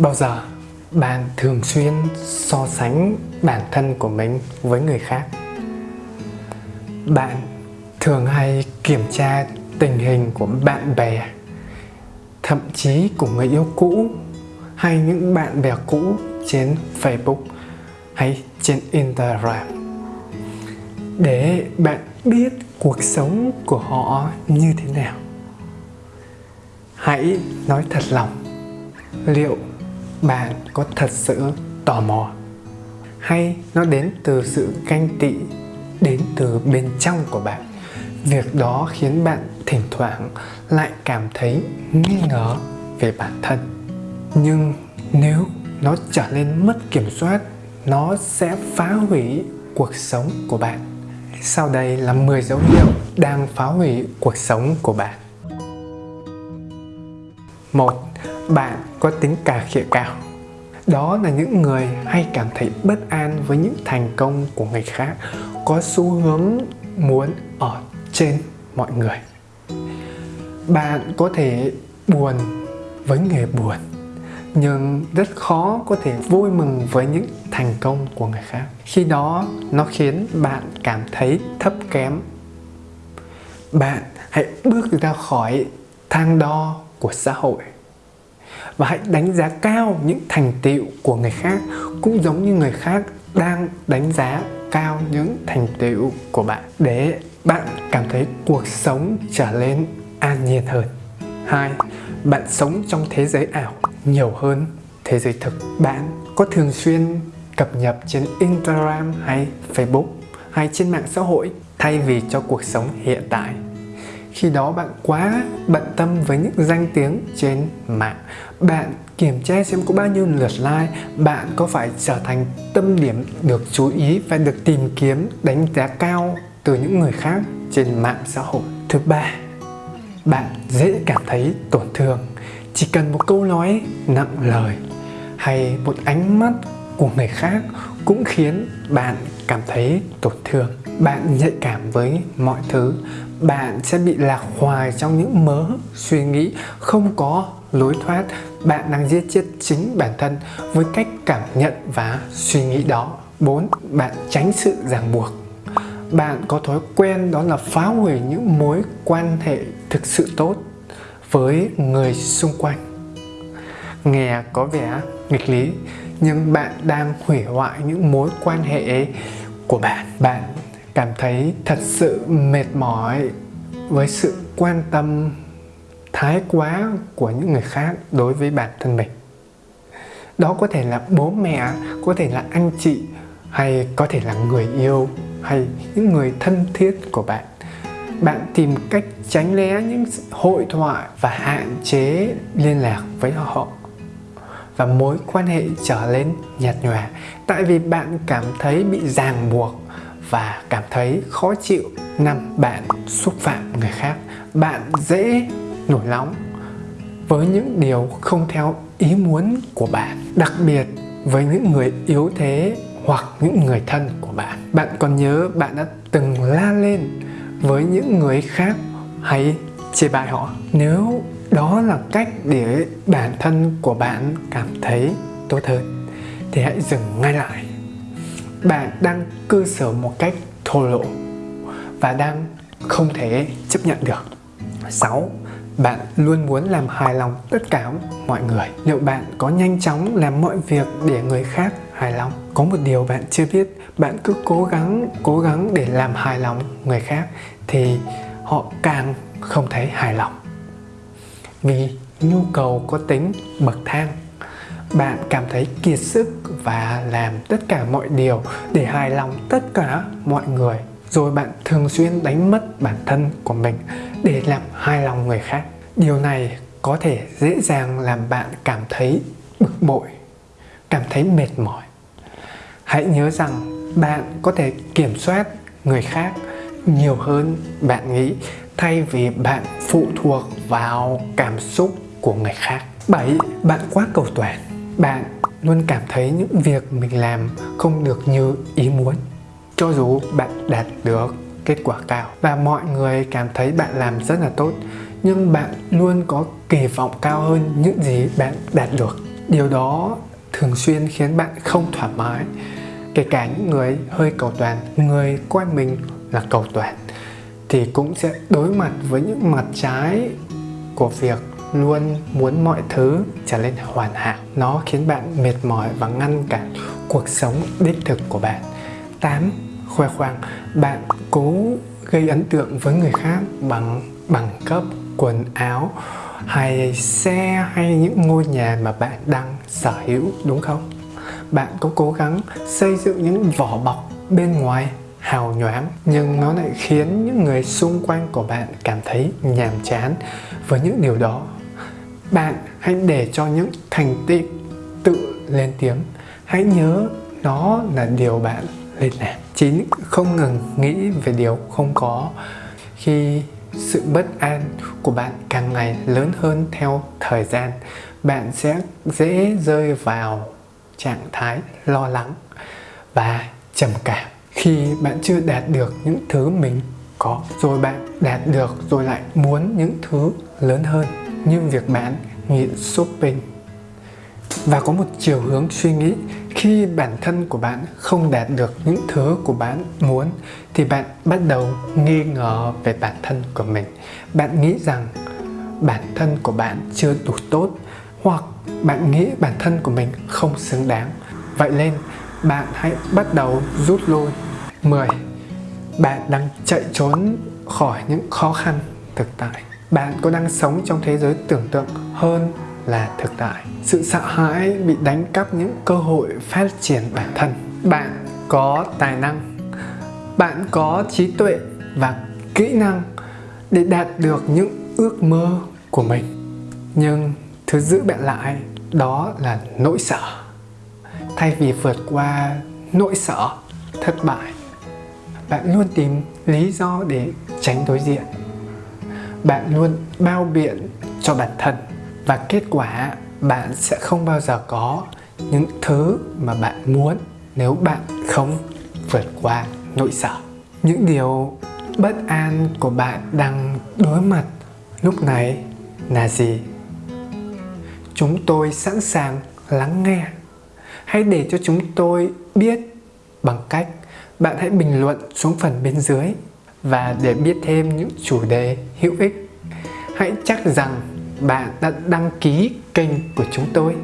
Bao giờ bạn thường xuyên so sánh bản thân của mình với người khác? Bạn thường hay kiểm tra tình hình của bạn bè, thậm chí của người yêu cũ hay những bạn bè cũ trên Facebook hay trên Instagram để bạn biết cuộc sống của họ như thế nào, hãy nói thật lòng, liệu bạn có thật sự tò mò? Hay nó đến từ sự ganh tị, đến từ bên trong của bạn? Việc đó khiến bạn thỉnh thoảng lại cảm thấy nghi ngờ về bản thân. Nhưng nếu nó trở nên mất kiểm soát, nó sẽ phá hủy cuộc sống của bạn. Sau đây là 10 dấu hiệu đang phá hủy cuộc sống của bạn. Một bạn có tính cà khịa cao. Đó là những người hay cảm thấy bất an với những thành công của người khác, có xu hướng muốn ở trên mọi người. Bạn có thể buồn với người buồn, nhưng rất khó có thể vui mừng với những thành công của người khác. Khi đó, nó khiến bạn cảm thấy thấp kém. Bạn hãy bước ra khỏi thang đo của xã hội và hãy đánh giá cao những thành tựu của người khác, cũng giống như người khác đang đánh giá cao những thành tựu của bạn, để bạn cảm thấy cuộc sống trở nên an nhiên hơn. Hai, bạn sống trong thế giới ảo nhiều hơn thế giới thực. Bạn có thường xuyên cập nhật trên Instagram hay Facebook hay trên mạng xã hội thay vì cho cuộc sống hiện tại? Khi đó bạn quá bận tâm với những danh tiếng trên mạng. Bạn kiểm tra xem có bao nhiêu lượt like, bạn có phải trở thành tâm điểm được chú ý và được tìm kiếm, đánh giá cao từ những người khác trên mạng xã hội. Thứ ba, bạn dễ cảm thấy tổn thương. Chỉ cần một câu nói, nặng lời hay một ánh mắt của người khác cũng khiến bạn cảm thấy tổn thương. Bạn nhạy cảm với mọi thứ. Bạn sẽ bị lạc hoài trong những mớ suy nghĩ không có lối thoát. Bạn đang giết chết chính bản thân với cách cảm nhận và suy nghĩ đó. 4. Bạn tránh sự ràng buộc. Bạn có thói quen đó là phá hủy những mối quan hệ thực sự tốt với người xung quanh nghe có vẻ nghịch lý, nhưng bạn đang hủy hoại những mối quan hệ của bạn. Bạn cảm thấy thật sự mệt mỏi với sự quan tâm thái quá của những người khác đối với bản thân mình. Đó có thể là bố mẹ, có thể là anh chị, hay có thể là người yêu, hay những người thân thiết của bạn. Bạn tìm cách tránh né những hội thoại và hạn chế liên lạc với họ và mối quan hệ trở lên nhạt nhòa. Tại vì bạn cảm thấy bị ràng buộc và cảm thấy khó chịu năm bạn xúc phạm người khác, bạn dễ nổi nóng với những điều không theo ý muốn của bạn, đặc biệt với những người yếu thế hoặc những người thân của bạn. Bạn còn nhớ bạn đã từng la lên với những người khác hay chê bai họ. Nếu đó là cách để bản thân của bạn cảm thấy tốt hơn. Thì hãy dừng ngay lại. Bạn đang cư xử một cách thô lỗ và đang không thể chấp nhận được. 6 bạn luôn muốn làm hài lòng tất cả mọi người. Liệu bạn có nhanh chóng làm mọi việc để người khác hài lòng? Có một điều bạn chưa biết, bạn cứ cố gắng cố gắng để làm hài lòng người khác thì họ càng không thấy hài lòng vì nhu cầu có tính bậc thang, bạn cảm thấy kiệt sức và làm tất cả mọi điều để hài lòng tất cả mọi người. Rồi bạn thường xuyên đánh mất bản thân của mình để làm hài lòng người khác. Điều này có thể dễ dàng làm bạn cảm thấy bực bội, cảm thấy mệt mỏi. Hãy nhớ rằng bạn có thể kiểm soát người khác nhiều hơn bạn nghĩ thay vì bạn phụ thuộc vào cảm xúc của người khác. 7. Bạn quá cầu toàn. Bạn luôn cảm thấy những việc mình làm không được như ý muốn. Cho dù bạn đạt được kết quả cao và mọi người cảm thấy bạn làm rất là tốt, nhưng bạn luôn có kỳ vọng cao hơn những gì bạn đạt được. Điều đó thường xuyên khiến bạn không thoải mái. Kể cả những người hơi cầu toàn, người coi mình là cầu toàn thì cũng sẽ đối mặt với những mặt trái của việc luôn muốn mọi thứ trở nên hoàn hảo nó khiến bạn mệt mỏi và ngăn cản cuộc sống đích thực của bạn 8. Khoe khoang Bạn cố gây ấn tượng với người khác bằng bằng cấp, quần áo hay xe hay những ngôi nhà mà bạn đang sở hữu đúng không? Bạn có cố gắng xây dựng những vỏ bọc bên ngoài hào nhoáng, nhưng nó lại khiến những người xung quanh của bạn cảm thấy nhàm chán. Với những điều đó, bạn hãy để cho những thành tựu tự lên tiếng. Hãy nhớ nó là điều bạn lên làm. Chín không ngừng nghĩ về điều không có. Khi sự bất an của bạn càng ngày lớn hơn theo thời gian, bạn sẽ dễ rơi vào trạng thái lo lắng và trầm cảm khi bạn chưa đạt được những thứ mình có, rồi bạn đạt được rồi lại muốn những thứ lớn hơn như việc bạn nghiện shopping. Và có một chiều hướng suy nghĩ, khi bản thân của bạn không đạt được những thứ của bạn muốn, thì bạn bắt đầu nghi ngờ về bản thân của mình. Bạn nghĩ rằng bản thân của bạn chưa đủ tốt, hoặc bạn nghĩ bản thân của mình không xứng đáng. Vậy nên, bạn hãy bắt đầu rút lui. 10 bạn đang chạy trốn khỏi những khó khăn thực tại. Bạn có đang sống trong thế giới tưởng tượng hơn là thực tại. Sự sợ hãi bị đánh cắp những cơ hội phát triển bản thân. Bạn có tài năng, bạn có trí tuệ và kỹ năng để đạt được những ước mơ của mình. Nhưng thứ giữ bạn lại đó là nỗi sợ. Thay vì vượt qua nỗi sợ thất bại bạn luôn tìm lý do để tránh đối diện. Bạn luôn bao biện cho bản thân và kết quả bạn sẽ không bao giờ có những thứ mà bạn muốn nếu bạn không vượt qua nỗi sợ. Những điều bất an của bạn đang đối mặt lúc này là gì? Chúng tôi sẵn sàng lắng nghe. Hãy để cho chúng tôi biết bằng cách bạn hãy bình luận xuống phần bên dưới và để biết thêm những chủ đề hữu ích. Hãy chắc rằng bạn đã đăng ký kênh của chúng tôi.